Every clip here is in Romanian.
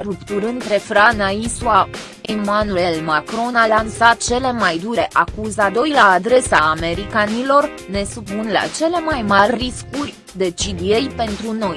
rupturi între Frana Isua. Emmanuel Macron a lansat cele mai dure acuzadoi la adresa americanilor, ne supun la cele mai mari riscuri, decid ei pentru noi.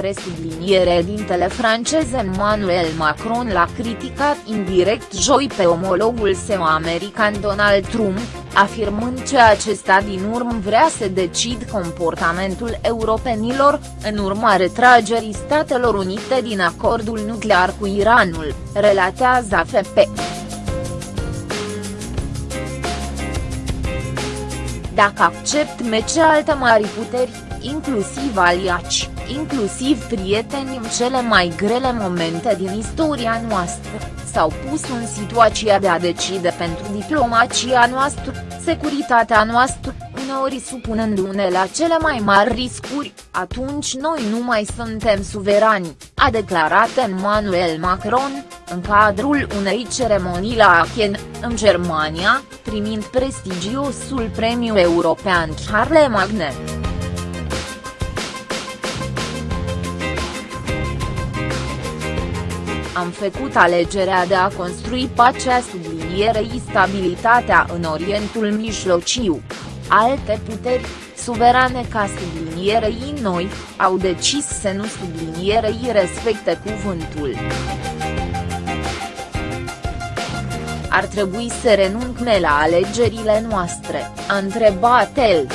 Presubliniere dintele francez Emmanuel Macron l-a criticat indirect joi pe omologul său american Donald Trump, afirmând că acesta din urmă vrea să decid comportamentul europenilor, în urma retragerii Statelor Unite din acordul nuclear cu Iranul, relatează AFP. Dacă accept mece alte mari puteri, inclusiv aliaci, inclusiv prieteni în cele mai grele momente din istoria noastră, s-au pus în situația de a decide pentru diplomația noastră, securitatea noastră, uneori supunându-ne la cele mai mari riscuri, atunci noi nu mai suntem suverani, a declarat Emmanuel Macron, în cadrul unei ceremonii la Aachen, în Germania, primind prestigiosul premiu european Charlemagne. Am făcut alegerea de a construi pacea sublinierei stabilitatea în Orientul Mijlociu. Alte puteri, suverane ca sublinierei noi, au decis să nu sublinierei respecte cuvântul. Ar trebui să renunțe la alegerile noastre, a întrebat el.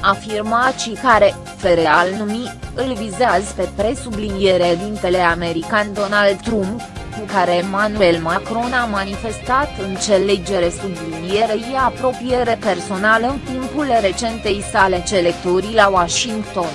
Afirmații care, fere al numi, îl vizează pe presubliniere dintele american Donald Trump, cu care Emmanuel Macron a manifestat înțelegere sublinierei apropiere personală în timpul recentei sale celectorii la Washington.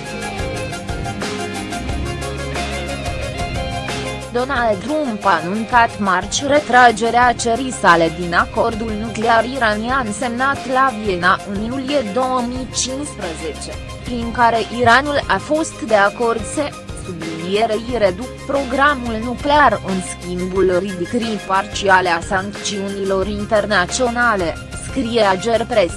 Donald Trump a anuncat marci retragerea cerii sale din acordul nuclear iranian semnat la Viena în iulie 2015, prin care Iranul a fost de acord să sublinierei reduc programul nuclear în schimbul ridicării parciale a sancțiunilor internaționale, scrie Agerpres.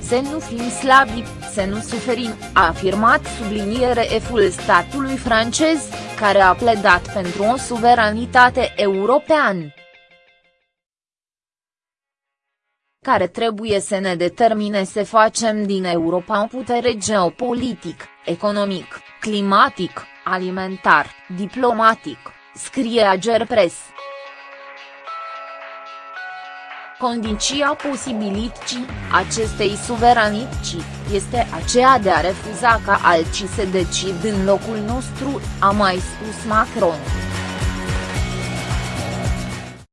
Să nu fim slabi, să nu suferim, a afirmat subliniere eful statului francez, care a pledat pentru o suveranitate europeană. Care trebuie să ne determine să facem din Europa o putere geopolitic, economic, climatic, alimentar, diplomatic, scrie Agerpres. Condiția posibilității acestei suveranități este aceea de a refuza ca alții să decid în locul nostru, a mai spus Macron.